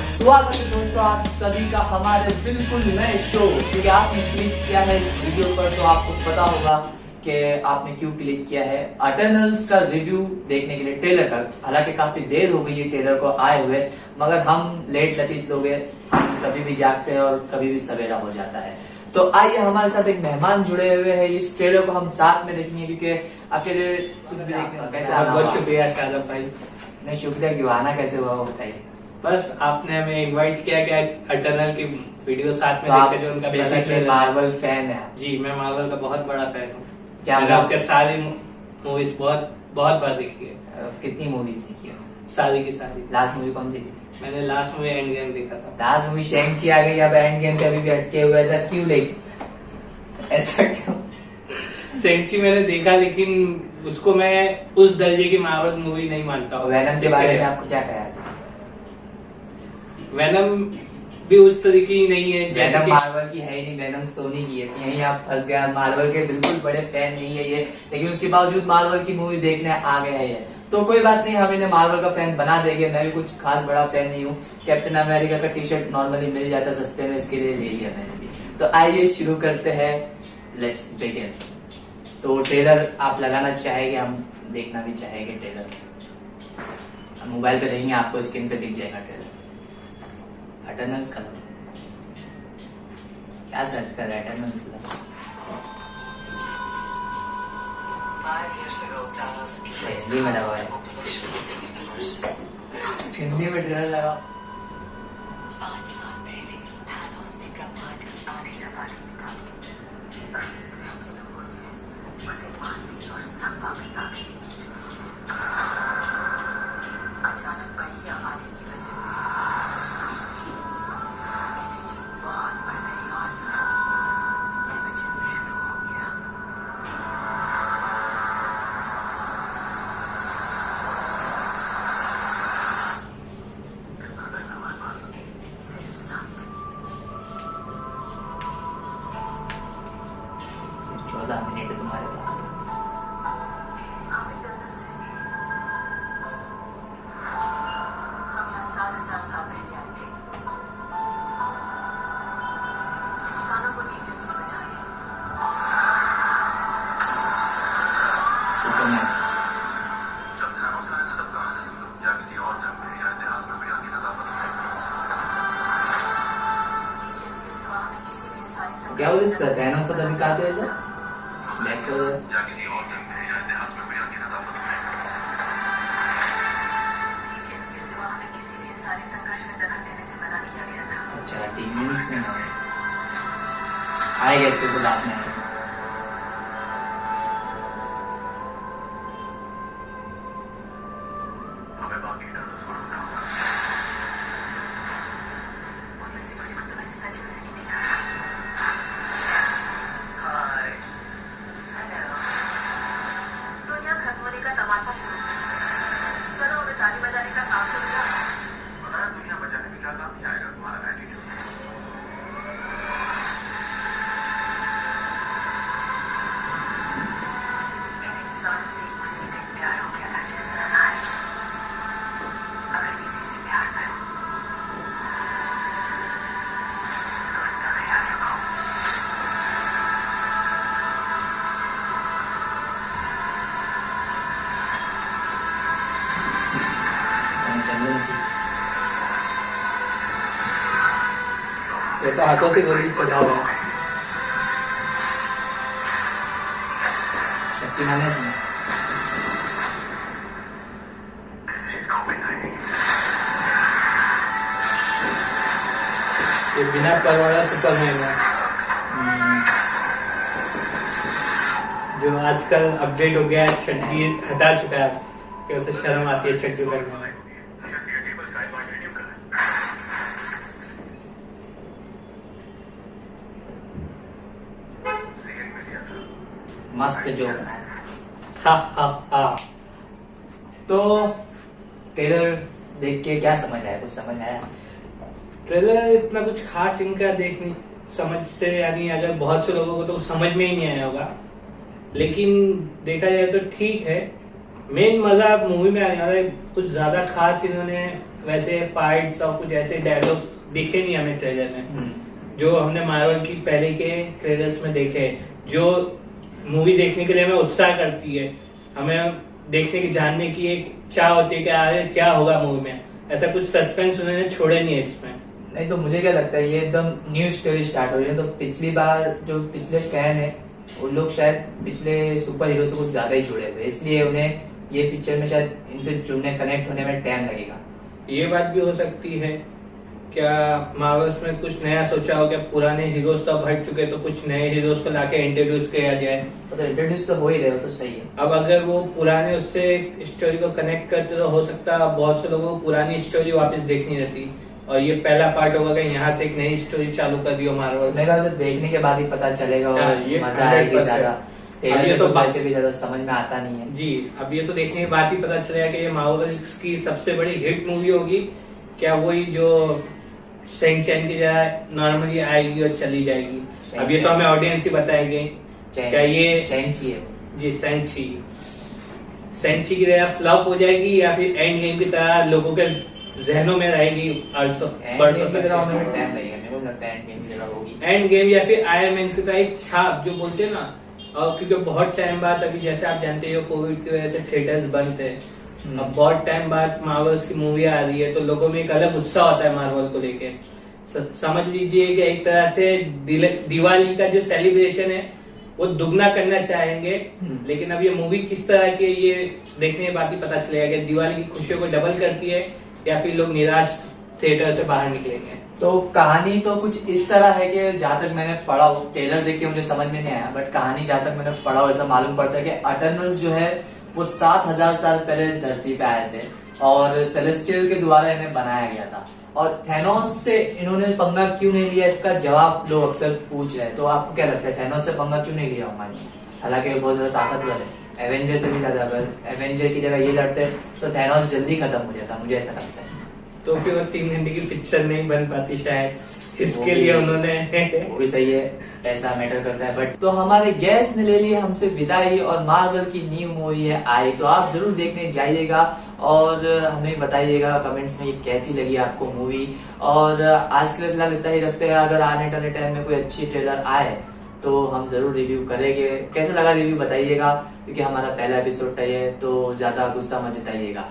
स्वागत है दोस्तों आप सभी का हमारे बिल्कुल नए शो क्योंकि आपने क्लिक किया है इस वीडियो पर तो आपको पता होगा कि आपने क्यों क्लिक किया है। अटर्नल्स का रिव्यू देखने के लिए ट्रेलर का हालाँकि काफ़ी देर हो गई है ट्रेलर को आए हुए मगर हम लेट लतीत लोग हम कभी भी जागते हैं और कभी भी सवेरा हो जाता है। तो आइए हमारे साथ एक मेहमान जुड़े हुए हैं इस ट्रेलर को हम साथ में देखेंगे क्योंकि अकेले कुछ भी देखने कैसे बहुत? शुक्रिया भाई। नहीं शुक्रिया क्यों आना कैसे हुआ वो बताइए। बस आपने हमें इनवाइट किया कि अटर्नल की वीडियो साथ तो में आप देखते जो उनका बेसिकली मार्वल फ़ैन है जी मैं मार्वल का बहुत बड़ा फ़ैन हूँ। क्या मैंने उसके सारी मूवीज़ बहुत बहुत बार देखी है। कितनी मूवीज़ देखी हो? सारी की सारी। लास्ट मूवी कौन सी थी? मैंने लास्ट मूवी एंड गेम देखा था। लास्ट मूवी शेंगची आ गई अब एंड गेम पे अभी भी अटके हुए ऐसा क्यों लाइक ऐसा क्यों? सेंची मैंने देखा लेकिन उसको मैं उस दर्जे की मार्वल मूवी नहीं मानता हूँ। वैनम के बारे में आपको क्या ख्याल है? वेनम भी उस तरीके की नहीं है जैसे वैनम मार्वल की है ही नहीं वैनम सोनी की है। तो यहीं आप फंस गए मार्वल के बिल्कुल बड़े फ़ैन नहीं है ये। लेकिन उसके बावजूद मार्वल की मूवी देखने आ गए हैं ये। तो कोई बात नहीं हम इन्हें मार्वल का फ़ैन बना देंगे। मैं भी कुछ खास बड़ा फ़ैन नहीं हूँ। कैप्टन अमेरिका का टी शर्ट नॉर्मली मिल जाता सस्ते में इसके लिए ले लिया मैंने भी। तो आइए शुरू करते हैं। लेट्स बिगिन तो ट्रेलर आप लगाना चाहेंगे हम देखना भी चाहेंगे ट्रेलर मोबाइल पे देखेंगे आपको स्क्रीन पे दिख जाएगा ट्रेलर अटर्नल्स का क्या सर्च कर रहा है? अटर्नल्स का erased हिंदी में लगा है. हिंदी में ट्रेलर लगा पाँच साल पहले थानोस ने ब्रह्मांड की आधी आबादी मिटा और इस ग्रह के लोगों ने उसे मार दी और सब वापस आ गए। संघर्ष कहना थैनोस को तो दिखाते हैं इधर? बैक कर दो। या किसी और जंग में या इतिहास में भी आपकी नदाफत है टीवियंस के सिवा हमें किसी भी इंसानी तो हाथों से गोली चला हुआ है। शक्तिमान है तुम्हें किसी को भी नहीं ये बिना पर वाला सुपरमैन है जो आजकल अपडेट हो गया है चड्डी हटा चुका है, कि उसे शर्म आती है चड्डी पहनने में जैसे ये टेबल साइड मीडियम का है सीएन में लिया था मस्त जो। हा हा हा। तो ट्रेलर देख के क्या समझ आया? कुछ समझ आया? ट्रेलर इतना कुछ खास इनका देखने समझ से यानी अगर बहुत से लोगों को तो समझ में ही नहीं आया होगा। लेकिन देखा जाए तो ठीक है। मेन मज़ा मूवी में आने वाला है। कुछ ज़्यादा खास इन्होंने वैसे फाइट्स और कुछ ऐसे डायलॉग्स दिखे नहीं हमें ट्रेलर में। हम्म, जो हमने मार्वल की पहले के ट्रेलर्स में देखे जो मूवी देखने के लिए हमें उत्साह करती है। हमें देखने की जानने की एक चाह होती है कि आगे क्या होगा मूवी में। ऐसा कुछ सस्पेंस उन्होंने छोड़े नहीं है इसमें। नहीं तो मुझे क्या लगता है ये एकदम न्यू स्टोरी स्टार्ट हो रही है। तो पिछली बार जो पिछले फ़ैन है उन लोग शायद पिछले सुपर हीरो से कुछ ज़्यादा ही जुड़े हुए इसलिए उन्हें ये पिक्चर में शायद इनसे जुड़ने कनेक्ट होने में टाइम लगेगा। ये बात भी हो सकती है। क्या मार्वल्स में कुछ नया सोचा हो? क्या पुराने हीरोज तो अब हट चुके तो कुछ नए हीरोज को लाके इंट्रोड्यूस किया जाए? तो इंट्रोड्यूस तो हो ही रहे हो तो सही है। अब अगर वो पुराने उससे स्टोरी को कनेक्ट करते तो हो सकता है बहुत से लोगों को पुरानी स्टोरी वापस देखनी रहती। और ये पहला पार्ट होगा कि यहाँ से एक नई स्टोरी चालू कर दी हो मार्वल मेरे ख्याल से देखने के बाद ही पता चलेगा हाँ, और ये मज़ा आएगी ज़्यादा। अब ये तो तो वैसे भी ज़्यादा समझ में आता नहीं है। जी अब ये तो देखने के बाद ही पता चलेगा कि ये मार्वल्स की सबसे बड़ी हिट मूवी होगी। क्या वही जो सेंग चैन की जगह नॉर्मली आएगी और चली जाएगी। अब ये तो हमें ऑडियंस ही बताएँगे। क्या ये चाहिए। वो। जी सेंची सेंची की तरह फ्लॉप हो जाएगी या फिर एंड गेम की तरह लोगों के जहनों में रहेगी एंड गेम है। या फिर आयरन मैन की तरह एक छाप जो बोलते हैं ना और क्योंकि बहुत टाइम बाद अभी जैसे आप जानते हो कोविड की वजह से थिएटर्स बंद थे। अब बहुत टाइम बाद मार्वल्स की मूवी आ रही है तो लोगों में एक अलग उत्साह होता है मार्वल को लेके। समझ लीजिए कि एक तरह से दिवाली का जो सेलिब्रेशन है वो दुगना करना चाहेंगे। हम्म। लेकिन अब ये मूवी किस तरह की ये देखने के बाद ही पता चलेगा कि दिवाली की खुशियों को डबल करती है या फिर लोग निराश थिएटर से बाहर निकलेंगे। तो कहानी तो कुछ इस तरह है कि जहाँ तक मैंने पढ़ा हो ट्रेलर देख के मुझे समझ में नहीं आया बट कहानी जहाँ तक मैंने पढ़ा हो ऐसा मालूम पड़ता है कि अटर्नल्स जो है वो सात हज़ार साल पहले इस धरती पे आए थे और सेलेस्टियल के द्वारा इन्हें बनाया गया था। और थेनोस से इन्होंने पंगा क्यों नहीं लिया? इसका जवाब लोग अक्सर पूछ रहे हैं। तो आपको क्या लगता है थेनोस से पंगा क्यों नहीं लिया हमारे? हालाँकि बहुत ज़्यादा ताकतवर है। एवेंजर से भी ज़्यादा एवेंजर की जगह ये लड़ते तो थेनोस जल्दी खत्म हो जाता मुझे ऐसा लगता है। तो फिर वो तीन घंटे की पिक्चर नहीं बन पाती शायद। इसके लिए उन्होंने वो भी सही है पैसा मैटर करता है। बट तो हमारे गेस्ट ने ले ली हमसे विदाई और मार्वल की न्यू मूवी है आई। तो आप ज़रूर देखने जाइएगा और हमें बताइएगा कमेंट्स में कैसी लगी आपको मूवी और आज के लिए फ़िलहाल इतना ही रखते हैं। अगर आने टाने टाइम में कोई अच्छी ट्रेलर आए तो हम ज़रूर रिव्यू करेंगे। कैसा लगा रिव्यू बताइएगा क्योंकि हमारा पहला एपिसोड है तो ज़्यादा गुस्सा मत जताइएगा।